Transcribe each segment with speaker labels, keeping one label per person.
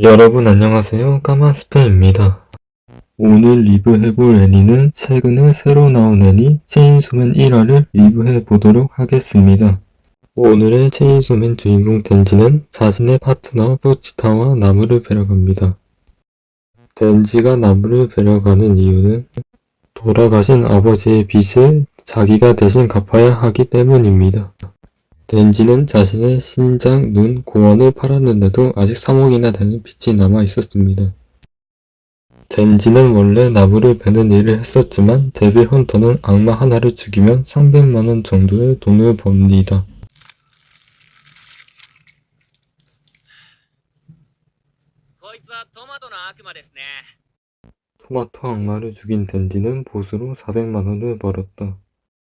Speaker 1: 여러분 안녕하세요. 까마스페입니다. 오늘 리뷰해볼 애니는 최근에 새로 나온 애니 체인소맨 1화를 리뷰해보도록 하겠습니다. 오늘의 체인소맨 주인공 덴지는 자신의 파트너 포치타와 나무를 뵈러 갑니다. 덴지가 나무를 뵈러 가는 이유는 돌아가신 아버지의 빚을 자기가 대신 갚아야 하기 때문입니다 덴지는 자신의 신장, 눈, 고원을 팔았는데도 아직 3억이나 되는 빚이 남아 있었습니다. 덴지는 원래 나무를 베는 일을 했었지만 데빌 헌터는 악마 하나를 죽이면 300만원 정도의 돈을 법니다. 토마토 악마를 죽인 덴지는 보수로 400만원을 벌었다.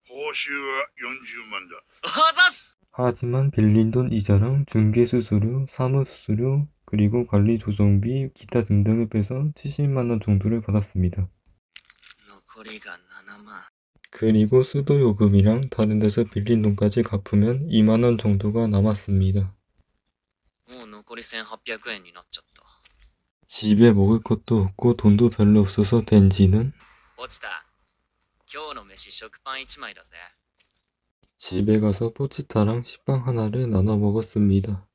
Speaker 2: 보수
Speaker 3: 40만원.
Speaker 1: 하지만 빌린 돈 이자랑 중개수수료, 사무수수료, 그리고 관리 조정비, 기타 등등을 빼서 70만원 정도를 받았습니다. 그리고 수도 요금이랑 다른 데서 빌린 돈까지 갚으면 2만원 정도가 남았습니다. 집에 먹을 것도 없고 돈도 별로 없어서 된지는 집에 가서 포치타랑 식빵 하나를 나눠 먹었습니다.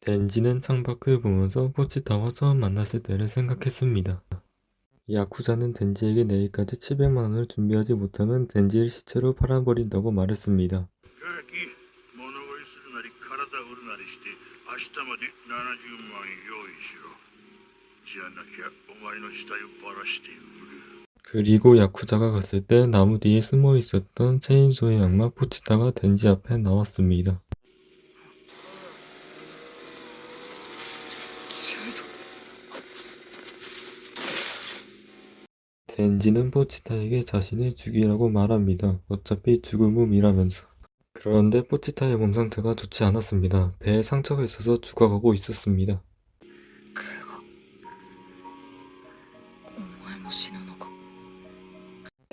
Speaker 1: 덴지는 창밖을 보면서 포치타와 처음 만났을 때를 생각했습니다. 야쿠자는 덴지에게 내일까지 700만원을 준비하지 못하면 덴지를 시체로 팔아버린다고 말했습니다. 그리고 야쿠자가 갔을 때 나무 뒤에 숨어 있었던 체인소의 악마 포치타가 덴지 앞에 나왔습니다. 덴지는 포치타에게 자신을 죽이라고 말합니다. 어차피 죽을 몸이라면서. 그런데 포치타의 몸 상태가 좋지 않았습니다. 배에 상처가 있어서 죽어가고 있었습니다.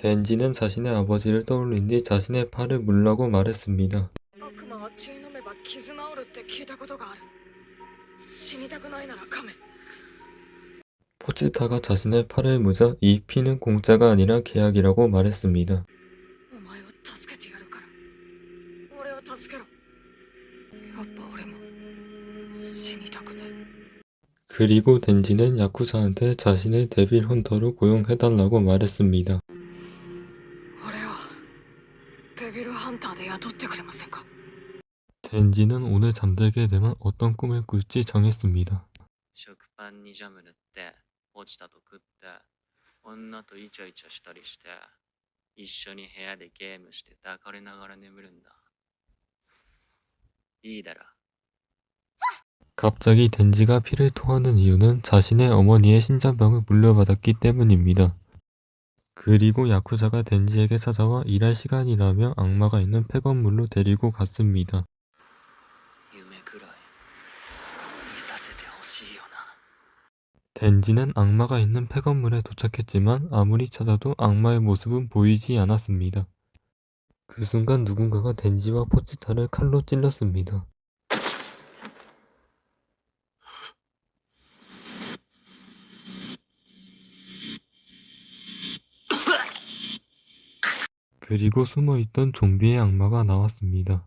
Speaker 1: 덴지는 자신의 아버지를 떠올린 뒤 자신의 팔을 물라고 말했습니다. 포츠타가 자신의 팔을 무자 이 피는 공짜가 아니라 계약이라고 말했습니다. 그리고 덴지는 야쿠사한테 자신을 데빌 헌터로 고용해달라고 말했습니다.
Speaker 4: デビルハンターで雇ってくれませんか
Speaker 1: 덴지는 오늘 잠들게 되면 어떤 꿈을 꿀지 정했습니다.
Speaker 3: 食パンにジャム塗って、落ちたと食って、女とイチャイチャしたりして、一緒に部屋でゲームして抱かれながら眠るんだ。いいだろ。
Speaker 1: 갑자기 덴지가 피를 토하는 이유는 자신의 어머니의 심장병을 물려받았기 때문입니다. 그리고 야쿠자가 덴지에게 찾아와 일할 시간이라며 악마가 있는 폐건물로 데리고 갔습니다. 덴지는 악마가 있는 폐건물에 도착했지만 아무리 찾아도 악마의 모습은 보이지 않았습니다. 그 순간 누군가가 덴지와 포치타를 칼로 찔렀습니다. 그리고 숨어있던 좀비의 악마가 나왔습니다.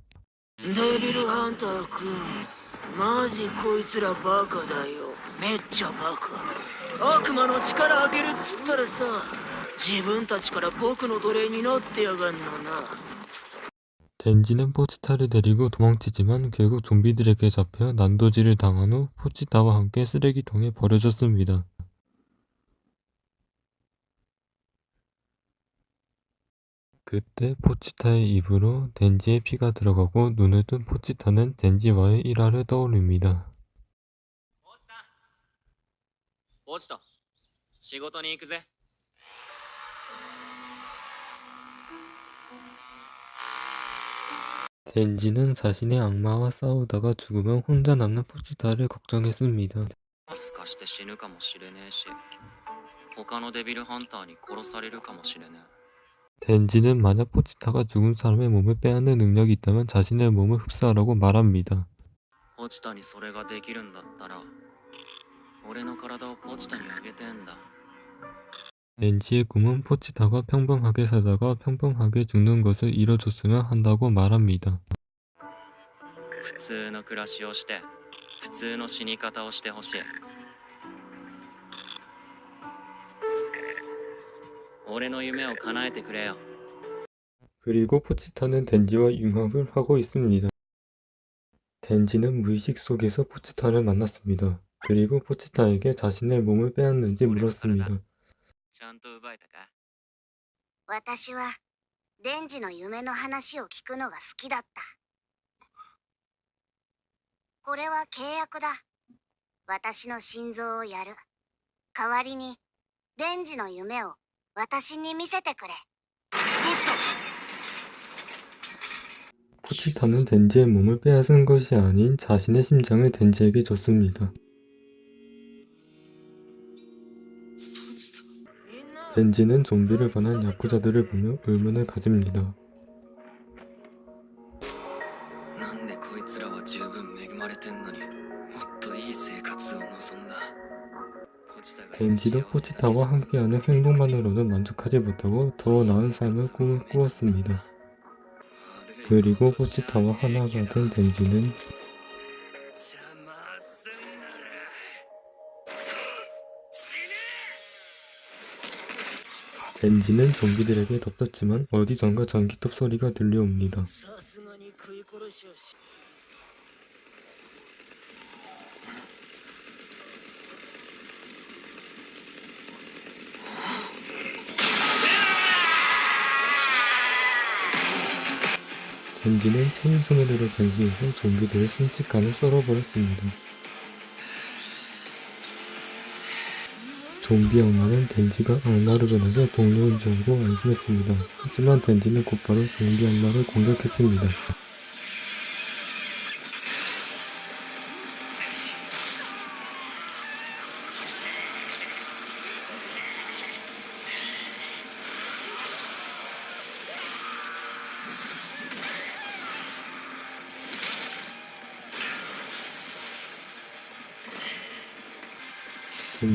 Speaker 1: 덴지는 포치타를 데리고 도망치지만 결국 좀비들에게 잡혀 난도질을 당한 후 포치타와 함께 쓰레기통에 버려졌습니다. 그때 포치타의 입으로 덴지의 피가 들어가고 눈을 뜬 포치타는 덴지와의 일화를 떠올립니다.
Speaker 3: 落ちた落ちた。仕事に行くぜ。
Speaker 1: 덴지는 자신의 악마와 싸우다가 죽으면 혼자 남는 포치타를 걱정했습니다.
Speaker 3: すかして死ぬかもしれねえし、他のデビルハンターに殺されるかもしれねえ。
Speaker 1: 덴지는 만약 포치타가 죽은 사람의 몸을 빼앗는 능력이 있다면 자신의 몸을 흡수하라고 말합니다.
Speaker 3: ポチタにそれができるんだったら俺の体をポチタにあげてんだ
Speaker 1: 렌지의 꿈은 포치타가 평범하게 살다가 평범하게 죽는 것을 이뤄줬으면 한다고 말합니다.
Speaker 3: 普通の暮らしをして普通の死に方をしてほしい
Speaker 1: 그리고 포치타는 덴지와 융합을 하고 있습니다. 덴지는 무의식 속에서 포치타를 만났습니다. 그리고 포치타에게 자신의 몸을 빼앗는지 물었습니다.
Speaker 3: ちゃんと奪えたか
Speaker 5: 私はデンジの夢の話を聞くのが好きだったこれは契約だ私の心臓をやる代わりにデンジの夢を私に見せてくれ
Speaker 1: 포치타는 덴지의 몸을 빼앗은 것이 아닌 자신의 심장을 덴지에게 줬습니다. 덴지는 좀비를 반한 야쿠자들을 보며 의문을 가집니다. 왠지도 포치타와 함께하는 행복만으로는 만족하지 못하고 더 나은 삶을 꿈을 꾸었습니다. 그리고 포치타와 하나가 된 덴지는 덴지는 좀비들에게 덮쳤지만 어디선가 전기톱 소리가 들려옵니다. 벤지는 천일소매대로 변신해서 좀비들을 순식간에 썰어버렸습니다. 좀비 악마는 덴지가 악마로 변해서 동료인 줄 알고 안심했습니다. 하지만 덴지는 곧바로 좀비 악마를 공격했습니다.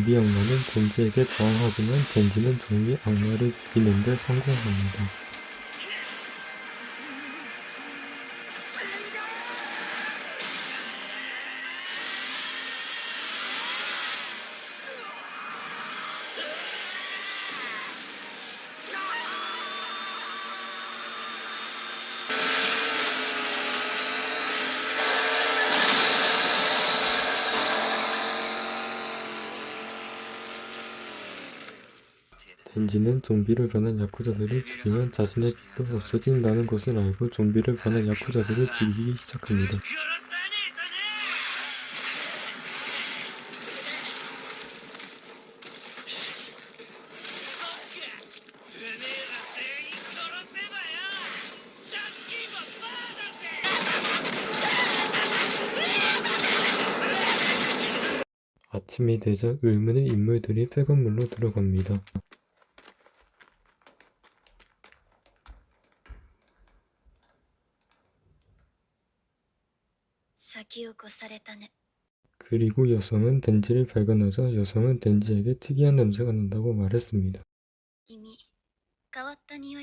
Speaker 1: 좀비 악마는 덴지에게 저항하지만 덴지는 좀비 악마를 죽이는데 성공합니다. 벤지는 좀비를 변한 야쿠자들을 죽이면 자신의 빛도 없어진다는 것을 알고 좀비를 변한 야쿠자들을 죽이기 시작합니다. 아침이 되자 의문의 인물들이 폐건물로 들어갑니다. 그리고 여성은 덴지를 발견하자 여성은 덴지에게 특이한 냄새가 난다고 말했습니다.
Speaker 5: 이미... 가 왔던 이+ 이가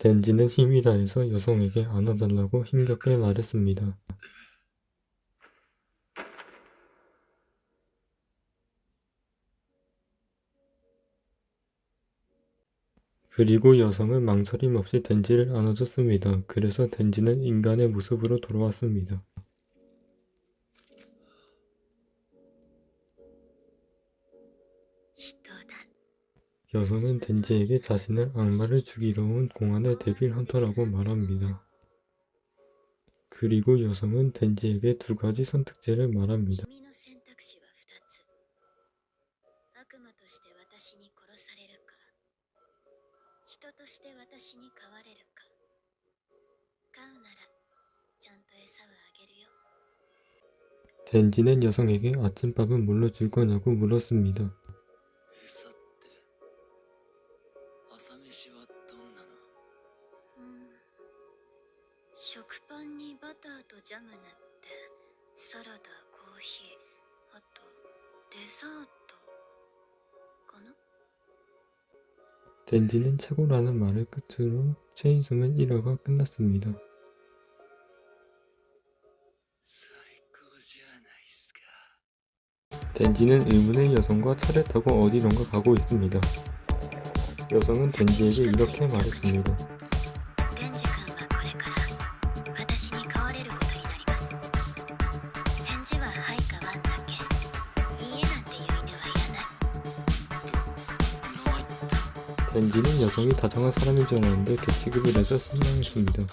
Speaker 1: 덴지는 힘이 다해서 여성에게 안아달라고 힘겹게 말했습니다. 그리고 여성은 망설임 없이 덴지를 안아줬습니다. 그래서 덴지는 인간의 모습으로 돌아왔습니다. 여성은 덴지에게 자신을 악마를 죽이러 온 공안의 데빌 헌터라고 말합니다. 그리고 여성은 덴지에게 두 가지 선택지를 말합니다. 年に変われるか飼うならちゃんと餌はあげるよ젠 지낸 여성에게 아침밥은 뭘로 줄 거냐고 물었습니다. 댄디는 최고라는 말을 끝으로 체인소맨 1화가 끝났습니다. 댄디는 의문의 여성과 차를 타고 어디론가 가고 있습니다. 여성은 댄디에게 이렇게 말했습니다. 렌디는 여성이 다정한 사람인 줄 알았는데 개취급을 내서 실망했습니다.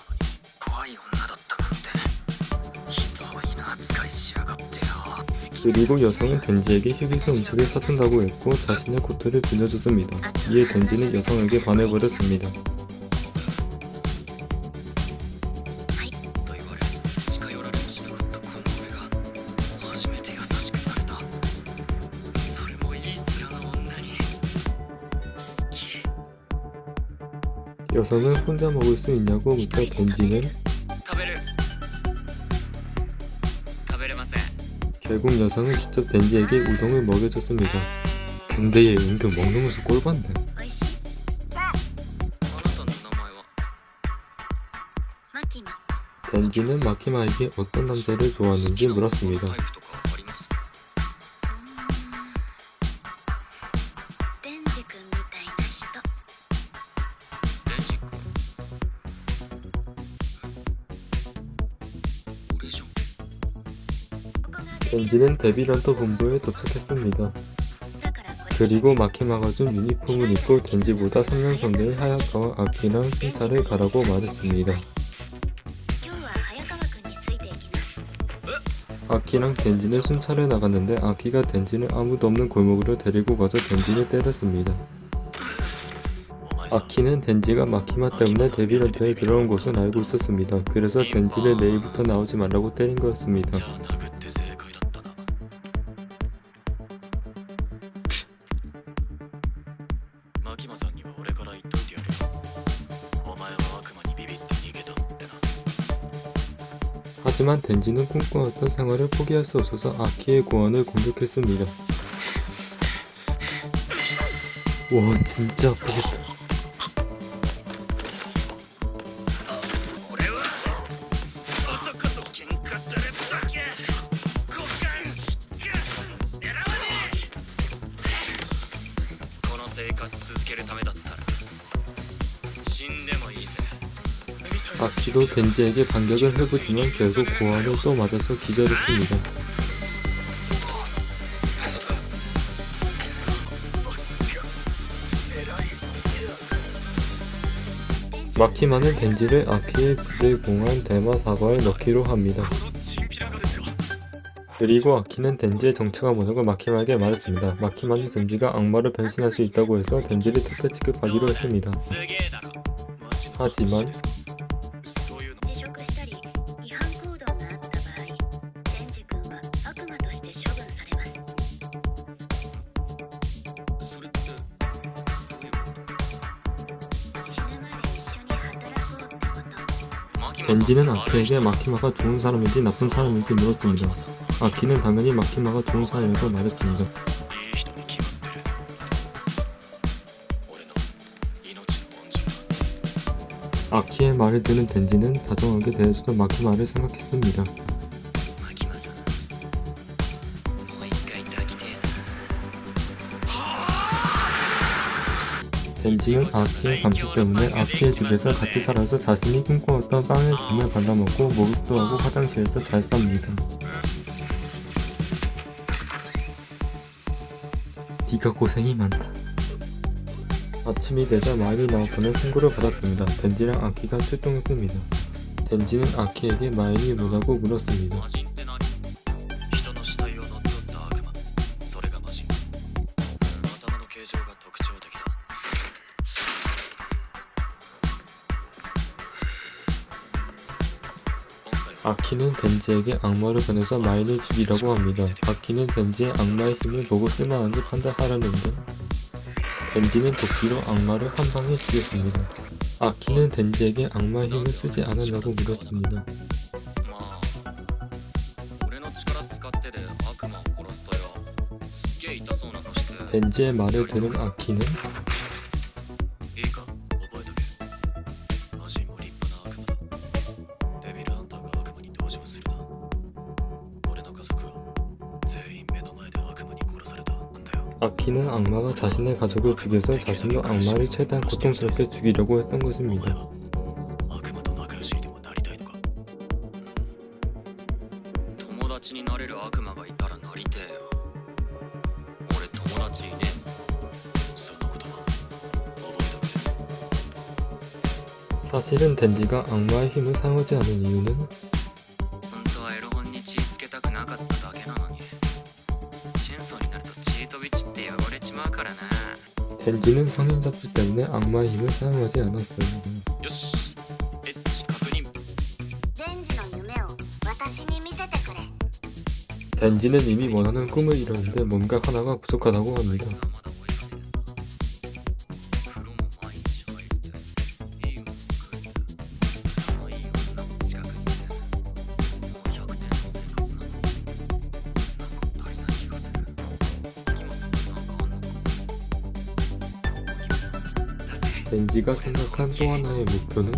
Speaker 1: 그리고 여성은 덴지에게 휴게소 음식을 사준다고 했고 자신의 코트를 빌려줬습니다. 이에 덴지는 여성에게 반해버렸습니다. 버섯을 혼자 먹을 수 있냐고 묻다 던지는 결국 여성은 직접 덴지에게 우동을 먹여줬습니다. 근데 얘 은근 먹는 모습 꼴봤네. 덴지는 마키마에게 어떤 남자를 좋아하는지 물었습니다. 이제는 데뷔런터 본부에 도착했습니다. 그리고 마키마가 준 유니폼을 입고 덴지보다 3년 선배의 하야카와 아키랑 신사를 가라고 말했습니다. 아키랑 덴지는 순찰을 나갔는데 아키가 덴지는 아무도 없는 골목으로 데리고 가서 덴지를 때렸습니다. 아키는 덴지가 마키마 때문에 데뷔런터에 들어온 것은 알고 있었습니다. 그래서 덴지를 내일부터 나오지 말라고 때린 거였습니다. 하지만 덴지는 꿈꿔왔던 생활을 포기할 수 없어서 아키의 고안을 공격했습니다. 와 진짜 아프겠다. 그리고 겐지에게 반격을 해보지만 결국 고아를 또 맞아서 기절했습니다. 마키마는 겐지를 아키의 부대공한 대마사과에 넣기로 합니다. 그리고 아키는 덴지의 정체가 뭐냐고 마키마에게 말했습니다. 마키마는 덴지가 악마를 변신할 수 있다고 해서 덴지를 특혜 취급하기로 했습니다. 하지만 벤지는 아키에게 마키마가 좋은 사람인지 나쁜 사람인지 물었습니다. 아키는 당연히 마키마가 좋은 사람이라고 말했습니다. 아키의 말을 들은 덴지는 다정하게 대해주던 마키마를 생각했습니다. 덴지는 아키의 감시 때문에 아키의 집에서 같이 살아서 자신이 꿈꿔왔던 빵을 김에 발라먹고 목욕도 하고 화장실에서 잘 쌉니다. 네가 고생이 많다. 아침이 되자 마일이 나왔다는 신고를 받았습니다. 덴지랑 아키가 출동했습니다. 덴지는 아키에게 마일이 뭐라고 물었습니다. 바퀴는 덴지에게 악마로 변해서 마인을 죽이라고 합니다. 바퀴는 덴지의 악마의 힘을 보고 쓸만한지 판단하려는데 덴지는 도끼로 악마를 한 방에 죽였습니다. 아키는 덴지에게 악마의 힘을 쓰지 않았냐고 물었습니다. 덴지의 말을 들은 아키는 자신의 가족을 죽여서 자신도 악마를 최대한 고통스럽게 죽이려고 했던 것입니다. 사실은 덴디가 악마의 힘을 사용하지 않은 이유는 LG는 성인 잡지 때문에 악마의 힘을 사용하지 않았어요. 덴지는 이미 원하는 꿈을 이뤘는데 뭔가 하나가 부족하다고 합니다. 네가 생각한 또 하나의 목표는?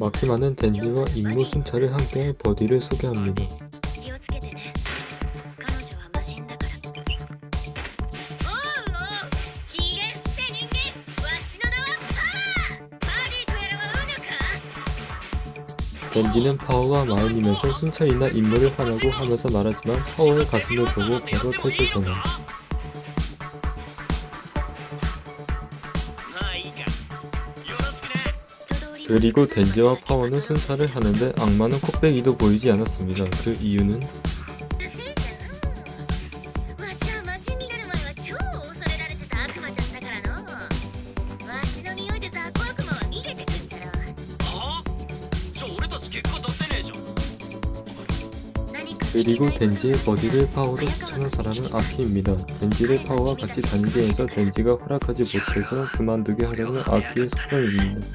Speaker 1: 마키마는 댄디와 임무 순찰을 함께 버디를 소개합니다. 런지는 파워와 마인이면서 순찰이나 임무를 하라고 하면서 말하지만 파워의 가슴을 보고 바로 탓을
Speaker 3: 전해.
Speaker 1: 그리고 덴지와 파워는 순찰을 하는데 악마는 코빼기도 보이지 않았습니다. 그 이유는 그리고 덴지의 버디를 파워로 추천한 사람은 아키입니다. 덴지를 파워와 같이 단계에서 덴지가 허락하지 못해서 그만두게 하려는 아키의 소정입니다.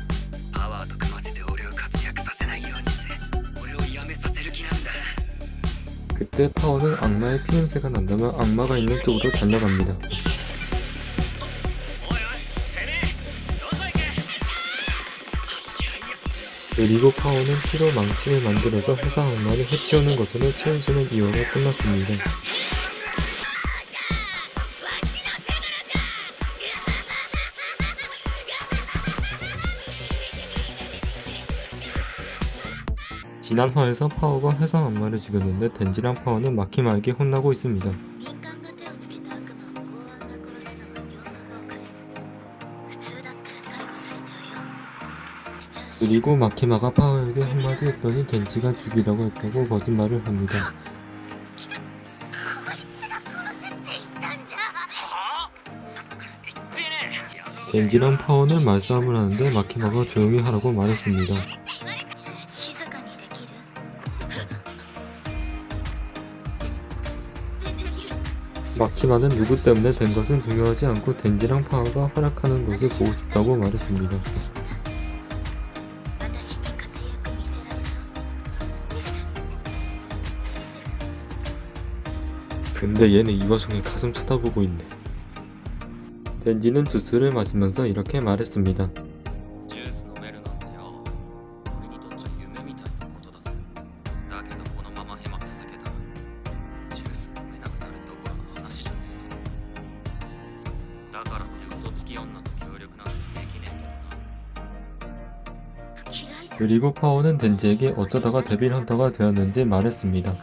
Speaker 1: 그때 파워는 악마의 피냄새가 난다면 악마가 있는 쪽으로 달려갑니다. 그리고 파워는 피로 망치를 만들어서 회사 악마를 해치우는 것으로 체인소는 2화가 끝났습니다. 지난 화에서 파워가 회사 악마를 죽였는데 덴지랑 파워는 마키마에게 혼나고 있습니다. 그리고 마키마가 파워에게 한마디 했더니 덴지가 죽이라고 했다고 거짓말을 합니다. 덴지랑 파워는 말싸움을 하는데 마키마가 조용히 하라고 말했습니다. 마키마는 누구 때문에 된 것은 중요하지 않고 덴지랑 파워가 활약하는 것을 보고 싶다고 말했습니다. 근데 얘는 이과성의 가슴 쳐다보고 있네. 덴지는 주스를 마시면서 이렇게 말했습니다.
Speaker 5: 그
Speaker 1: 그리고 파워는 덴지에게 어쩌다가 데빌 헌터가 되었는지 말했습니다.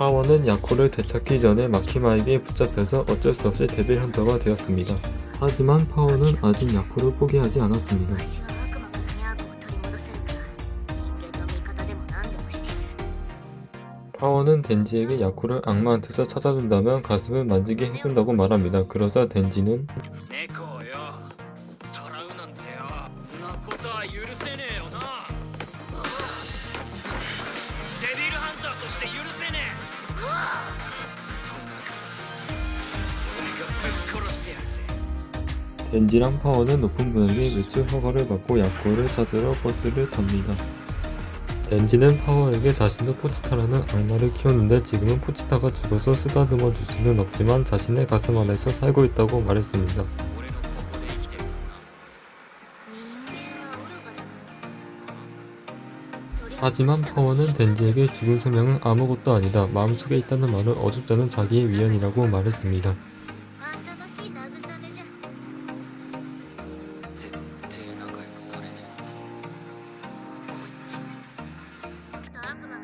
Speaker 1: 하원은 야코를 되찾기 전에 마키마에게 붙잡혀서 어쩔 수 없이 대들 헌터가 되었습니다. 하지만 파워는 아직 야코를 포기하지 않았습니다. 파워는 덴지에게 야쿠를 악마한테서 찾아준다면 가슴을 만지게 해준다고 말합니다. 그러자 덴지는 렌지랑 파워는 높은 금액에 매출 허가를 받고 약골을 찾으러 버스를 탑니다. 렌지는 파워에게 자신도 포치타라는 악마를 키웠는데 지금은 포치타가 죽어서 쓰다듬어 줄 수는 없지만 자신의 가슴 안에서 살고 있다고 말했습니다. 하지만 파워는 덴지에게 죽은 소명은 아무것도 아니다. 마음속에 있다는 말은 어둡다는 자기의 위안이라고 말했습니다.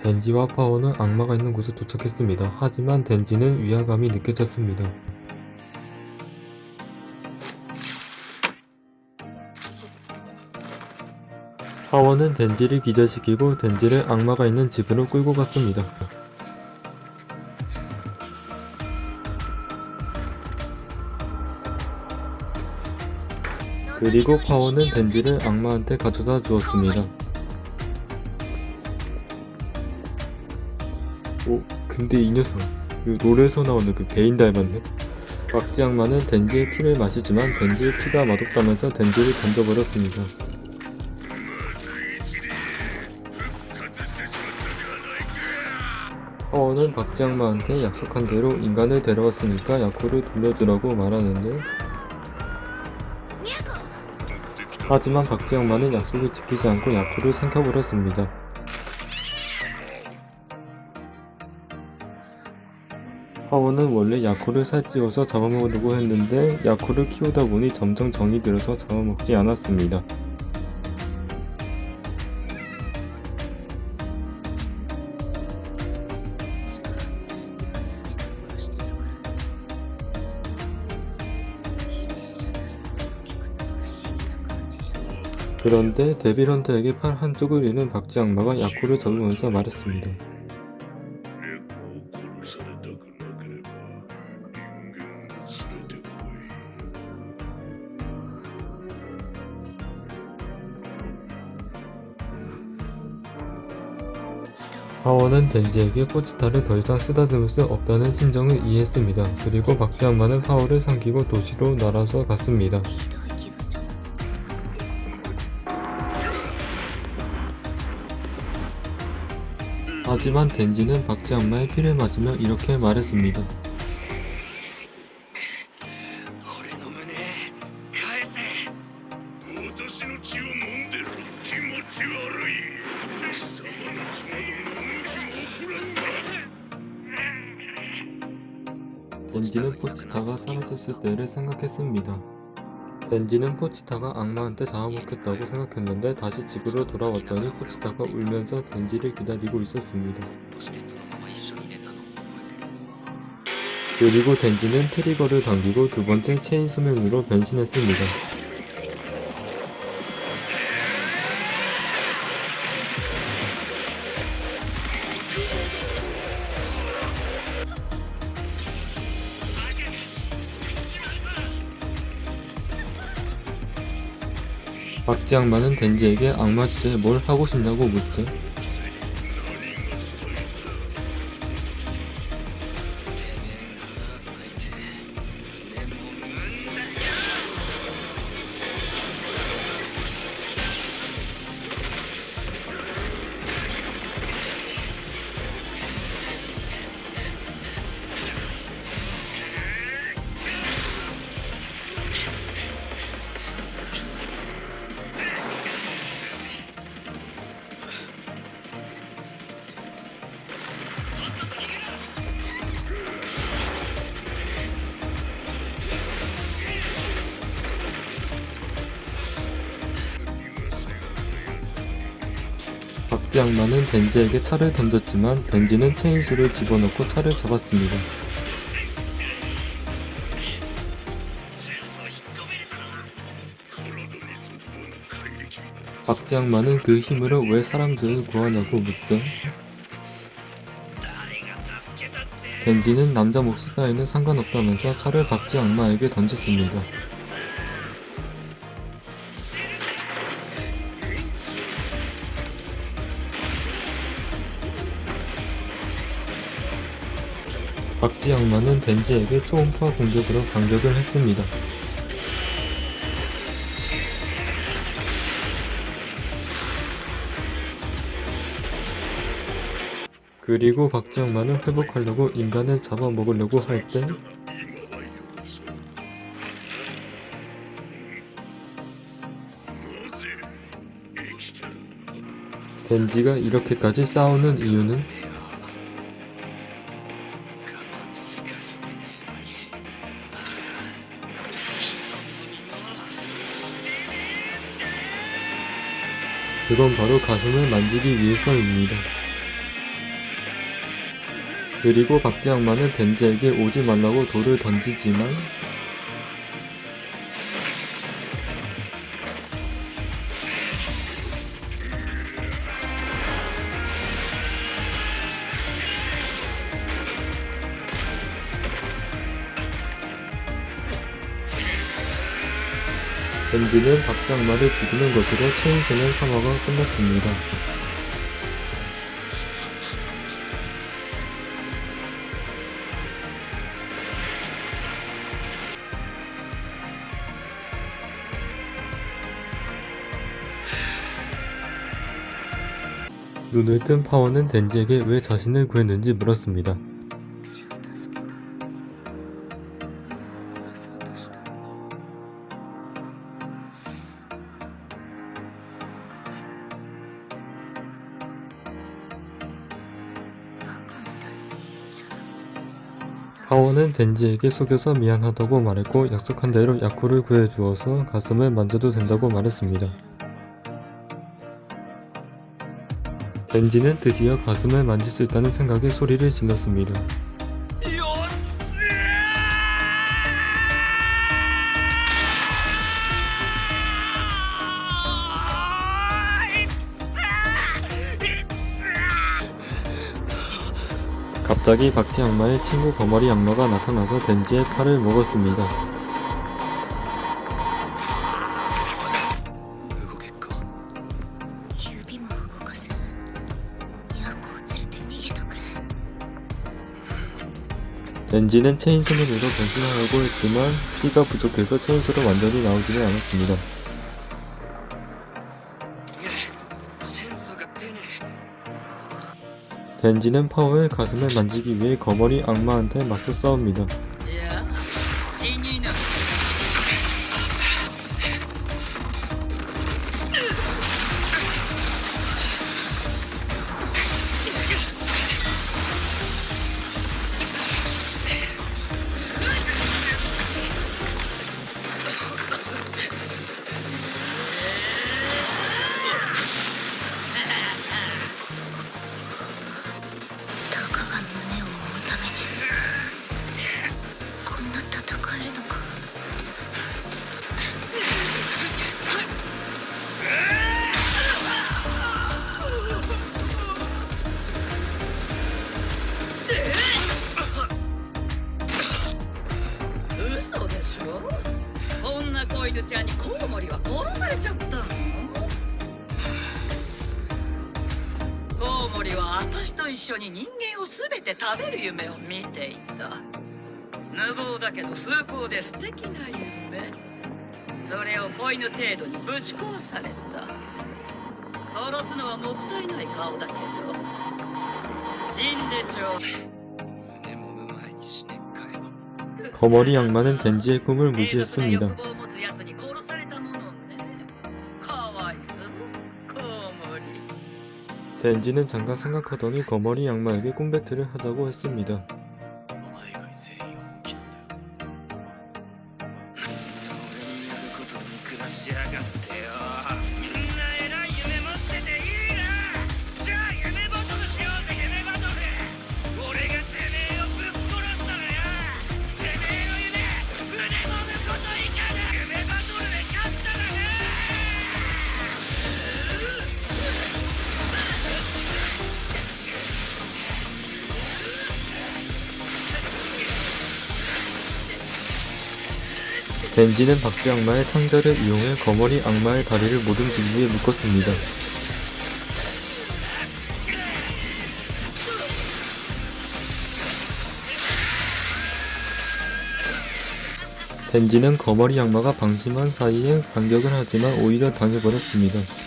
Speaker 1: 덴지와 파워는 악마가 있는 곳에 도착했습니다. 하지만 덴지는 위화감이 느껴졌습니다. 파워는 덴지를 기절시키고 덴지를 악마가 있는 집으로 끌고 갔습니다. 그리고 파워는 덴지를 악마한테 가져다 주었습니다. 근데 이 녀석, 그 롤에서 나오는 그 베인 닮았네? 박쥐 악마는 덴지의 피를 마시지만 덴지의 피가 맛없다면서 덴지를 던져버렸습니다. 파워는 박쥐 악마한테 약속한 대로 인간을 데려왔으니까 야코를 돌려주라고 말하는데 하지만 악마는 약속을 지키지 않고 야코를 삼켜버렸습니다. 파워는 원래 야쿠를 살찌워서 잡아먹으려고 했는데 야쿠를 키우다 보니 점점 정이 들어서 잡아먹지 않았습니다. 그런데 데빌헌터에게 팔 한쪽을 잃은 박지 악마가 야쿠를 잡으면서 말했습니다. 이번엔 덴지에게 꼬치타를 더 이상 쓰다듬을 수 없다는 심정을 이해했습니다. 그리고 박지한마는 파워를 삼키고 도시로 날아서 갔습니다. 하지만 덴지는 박지한마의 피를 마시며 이렇게 말했습니다.
Speaker 6: 俺の胸返せ
Speaker 2: 私の血を飲んでる気持ち悪い貴様の血など飲む気も起こらんが
Speaker 1: 덴지는 포치타가 사라졌을 때를 생각했습니다. 덴지는 포치타가 악마한테 잡아먹혔다고 생각했는데 다시 집으로 돌아왔더니 포치타가 울면서 덴지를 기다리고 있었습니다.
Speaker 3: としてそのまま一緒に寝たのを覚えてる
Speaker 1: 그리고 덴지는 트리거를 당기고 두 번째 체인 소명으로 변신했습니다. 박쥐 악마는 덴지에게 악마 주제에 뭘 하고 싶냐고 묻죠. 벤지 악마는 벤지에게 차를 던졌지만 벤지는 체인수를 집어넣고 차를 잡았습니다. 박지 악마는 그 힘으로 왜 사람들을 구하냐고 묻죠. 벤지는 남자 몹시 따위는 상관없다면서 차를 박지 악마에게 던졌습니다. 악마는 덴지에게 초음파 공격으로 반격을 했습니다. 그리고 악마는 회복하려고 인간을 잡아먹으려고 할 때 덴지가 이렇게까지 싸우는 이유는 그건 바로 가슴을 만지기 위해서입니다. 그리고 악마는 덴지에게 오지 말라고 돌을 던지지만 덴지는 박쥐 악마를 죽이는 것으로 체인소년 3화가 끝났습니다. 눈을 뜬 파워는 덴지에게 왜 자신을 구했는지 물었습니다. 파워는 덴지에게 속여서 미안하다고 말했고 약속한 대로 야쿠를 구해주어서 가슴을 만져도 된다고 말했습니다. 덴지는 드디어 가슴을 만질 수 있다는 생각에 소리를 질렀습니다. 갑자기 박지 악마의 친구 거머리 악마가 나타나서 덴지의 팔을 먹었습니다. 덴지는 체인소맨으로 변신하려고 했지만 피가 부족해서 체인소로 완전히 나오지는 않았습니다. 덴지는 파워의 가슴을 만지기 위해 거머리 악마한테 맞서 싸웁니다.
Speaker 7: 子犬ちゃんにコウモリは殺されちゃったのコウモリは私と一緒に人間を全て食べる夢を見ていた無謀だけど崇高で素敵な夢それを子犬程度にぶち壊された殺すのはもったいない顔だけど死んでちょう胸もむ前に死ねっかよ
Speaker 1: 거머리 악마는 덴지의 꿈을
Speaker 7: 低俗な
Speaker 1: 무시했습니다. 덴지는 잠깐 생각하더니 거머리 악마에게 꿈 배틀을 하자고 했습니다. 벤지는 박쥐 악마의 창자를 이용해 거머리 악마의 다리를 모든 기기에 묶었습니다. 벤지는 거머리 악마가 방심한 사이에 반격을 하지만 오히려 당해버렸습니다.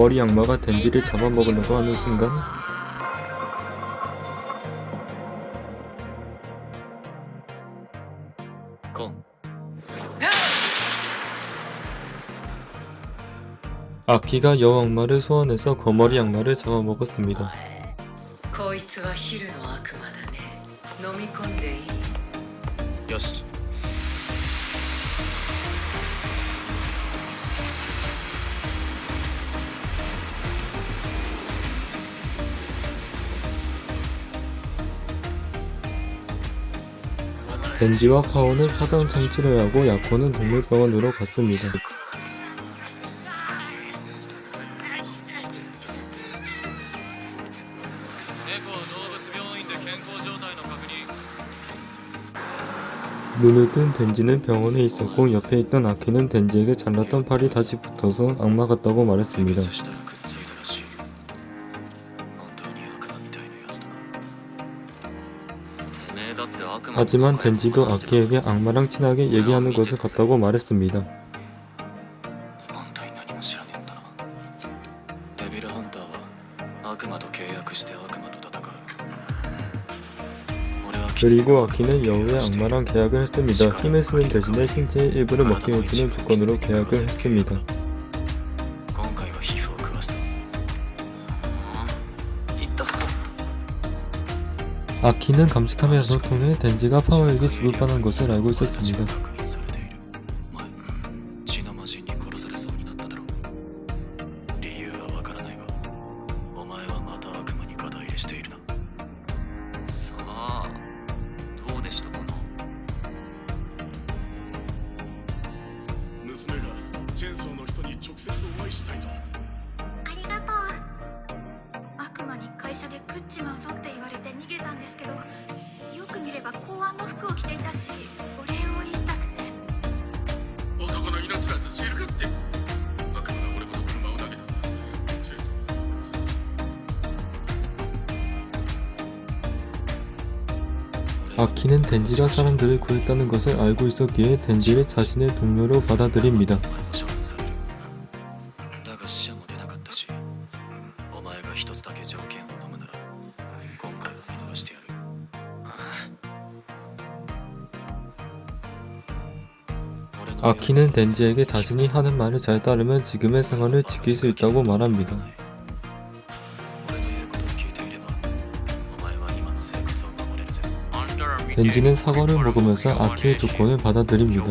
Speaker 1: 머리 악마가 덴지를 잡아먹으려고 하는 순간 아키가 여악마를 소환해서 거머리 악마를 잡아먹었습니다. 벤지와 카오는 사정통 치료하고 야코는 동물병원으로 갔습니다. 눈을 뜬 덴지는 병원에 있었고 옆에 있던 아키는 덴지에게 잘랐던 팔이 다시 붙어서 악마 같다고 말했습니다. 하지만 덴지도 아키에게 악마랑 친하게 얘기하는 것을 같다고 말했습니다. 그리고 아키는 여우의 악마랑 계약을 했습니다. 힘을 쓰는 대신에 신체의 일부를 먹기 해주는 조건으로 계약을 했습니다. 감식함의 해석 통해 덴지가 파워에게 뻔한 것을 알고 있었습니다. 덴지가 사람들을 구했다는 것을 알고 있었기에 덴지를 자신의 동료로 받아들입니다. 아키는 덴지에게 자신이 하는 말을 잘 따르면 지금의 상황을 지킬 수 있다고 말합니다. 덴지는 사과를 먹으면서 아키의 조건을 받아들입니다.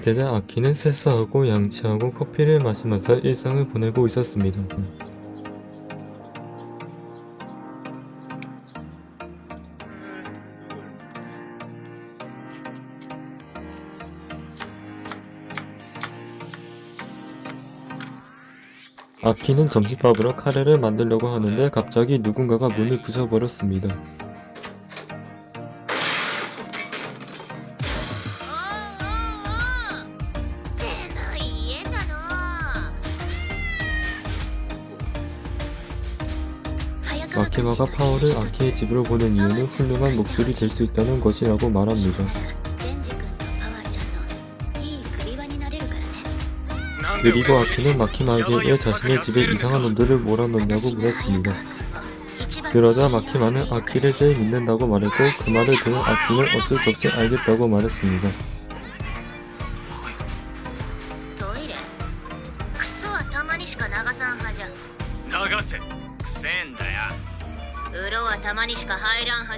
Speaker 1: 되자 아키는 세수하고 양치하고 커피를 마시면서 일상을 보내고 있었습니다. 아키는 점심밥으로 카레를 만들려고 하는데 갑자기 누군가가 문을 부셔버렸습니다. 마키마가 파워를 아키의 집으로 보낸 이유는 훌륭한 목줄이 될 수 있다는 것이라고 말합니다. 그리고 아키는 마키마에게 왜 자신의 집에 이상한 놈들을 몰아넣냐고 물었습니다. 그러자 마키마는 아키를 제일 믿는다고 말했고 그 말을 들은 아키는 어쩔 수 없이 알겠다고 말했습니다.
Speaker 5: 入らんは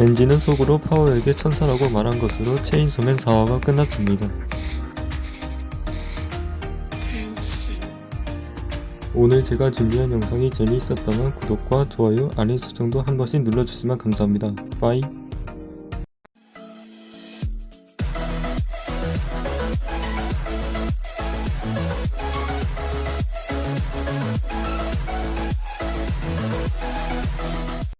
Speaker 1: 렌지는 속으로 파워에게 천사라고 말한 것으로 체인소맨 4화가 끝났습니다. 오늘 제가 준비한 영상이 재미있었다면 구독과 좋아요, 알림 설정도 한 번씩 눌러주시면 감사합니다. 빠이